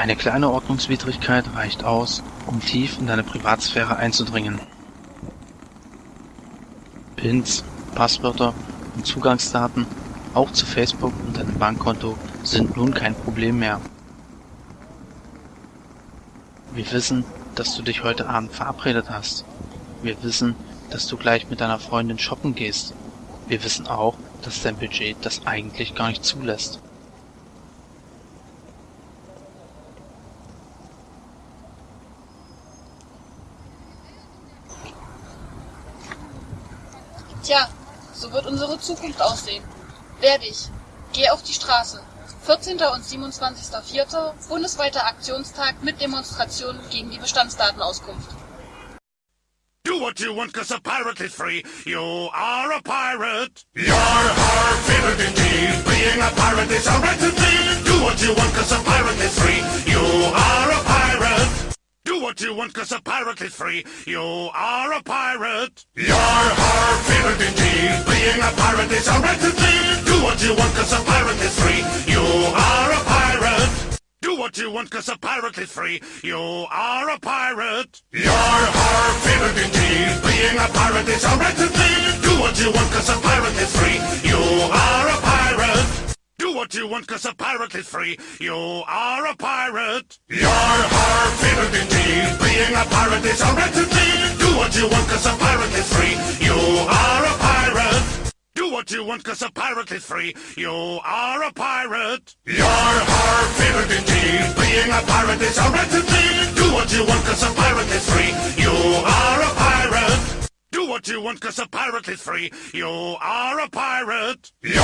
Eine kleine Ordnungswidrigkeit reicht aus, um tief in deine Privatsphäre einzudringen. Pins, Passwörter und Zugangsdaten, auch zu Facebook und deinem Bankkonto, sind nun kein Problem mehr. Wir wissen, dass du dich heute Abend verabredet hast. Wir wissen, dass du gleich mit deiner Freundin shoppen gehst. Wir wissen auch, dass dein Budget das eigentlich gar nicht zulässt. Tja, so wird unsere Zukunft aussehen. Wehr dich. Geh auf die Straße. 14. und 27.04. bundesweiter Aktionstag mit Demonstrationen gegen die Bestandsdatenauskunft. Do what you want, cause a pirate is free. You are a pirate. Yar, har, favorite indeed. Being a pirate is a right indeed. Do what you want, cause a pirate what you want, cause a pirate is free. You are a pirate. Yar, har, favorite indeed. Being a pirate is a right indeed. Do what you want, cause a pirate is free. You are a pirate. Do what you want, cause a pirate is free. You are a pirate. Yar, har, favorite indeed. Being a pirate is a right indeed. Do what you want, cause a pirate is free. You are a pirate. Do what you want, cause a pirate is free. You are a pirate. Yar, har, you want, cause a pirate is free. You are a pirate. Do what you want, cause a pirate is free. You are a pirate. Yar, har, favorite indeed. Being a pirate is a right indeed. Do what you want, cause a pirate is free. You are a pirate. Do what you want, cause a pirate is free. You are a pirate. Yar,